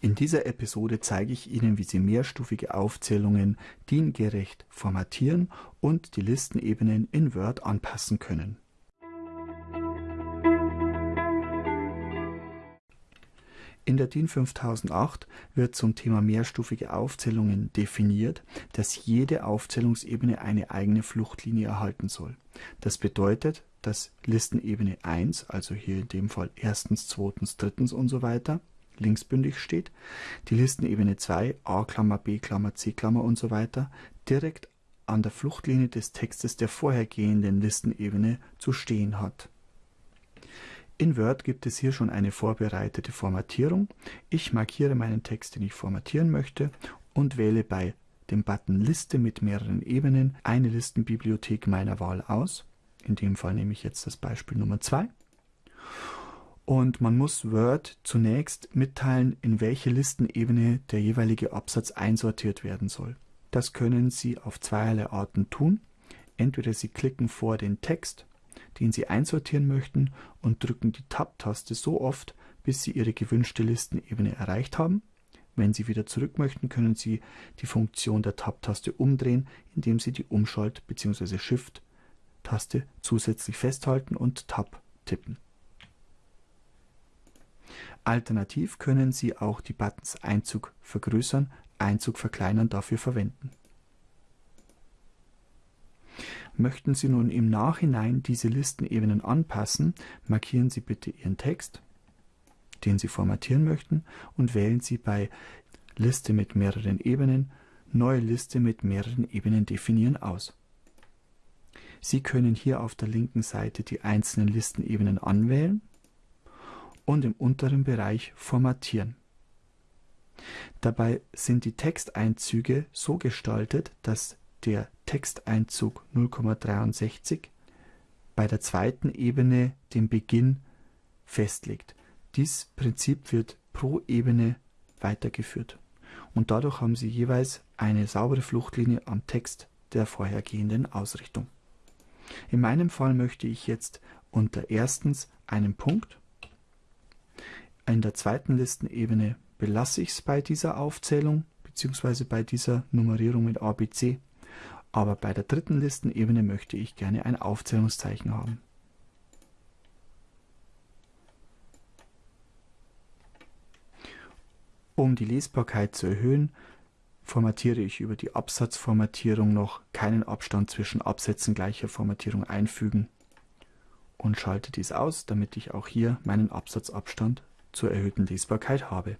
In dieser Episode zeige ich Ihnen, wie Sie mehrstufige Aufzählungen DIN-gerecht formatieren und die Listenebenen in Word anpassen können. In der DIN 5008 wird zum Thema mehrstufige Aufzählungen definiert, dass jede Aufzählungsebene eine eigene Fluchtlinie erhalten soll. Das bedeutet, dass Listenebene 1, also hier in dem Fall erstens, zweitens, drittens und so weiter, linksbündig steht, die Listenebene 2 a, b, c und so weiter direkt an der Fluchtlinie des Textes der vorhergehenden Listenebene zu stehen hat. In Word gibt es hier schon eine vorbereitete Formatierung. Ich markiere meinen Text, den ich formatieren möchte und wähle bei dem Button Liste mit mehreren Ebenen eine Listenbibliothek meiner Wahl aus. In dem Fall nehme ich jetzt das Beispiel Nummer 2 und man muss Word zunächst mitteilen, in welche Listenebene der jeweilige Absatz einsortiert werden soll. Das können Sie auf zweierlei Arten tun. Entweder Sie klicken vor den Text, den Sie einsortieren möchten und drücken die Tab-Taste so oft, bis Sie Ihre gewünschte Listenebene erreicht haben. Wenn Sie wieder zurück möchten, können Sie die Funktion der Tab-Taste umdrehen, indem Sie die Umschalt- bzw. Shift-Taste zusätzlich festhalten und Tab tippen. Alternativ können Sie auch die Buttons Einzug vergrößern, Einzug verkleinern dafür verwenden. Möchten Sie nun im Nachhinein diese Listenebenen anpassen, markieren Sie bitte Ihren Text, den Sie formatieren möchten und wählen Sie bei Liste mit mehreren Ebenen Neue Liste mit mehreren Ebenen definieren aus. Sie können hier auf der linken Seite die einzelnen Listenebenen anwählen und im unteren Bereich Formatieren. Dabei sind die Texteinzüge so gestaltet, dass der Texteinzug 0,63 bei der zweiten Ebene den Beginn festlegt. Dies Prinzip wird pro Ebene weitergeführt und dadurch haben Sie jeweils eine saubere Fluchtlinie am Text der vorhergehenden Ausrichtung. In meinem Fall möchte ich jetzt unter erstens einen Punkt in der zweiten Listenebene belasse ich es bei dieser Aufzählung bzw. bei dieser Nummerierung mit ABC, aber bei der dritten Listenebene möchte ich gerne ein Aufzählungszeichen haben. Um die Lesbarkeit zu erhöhen, formatiere ich über die Absatzformatierung noch keinen Abstand zwischen Absätzen gleicher Formatierung einfügen und schalte dies aus, damit ich auch hier meinen Absatzabstand zur erhöhten Lesbarkeit habe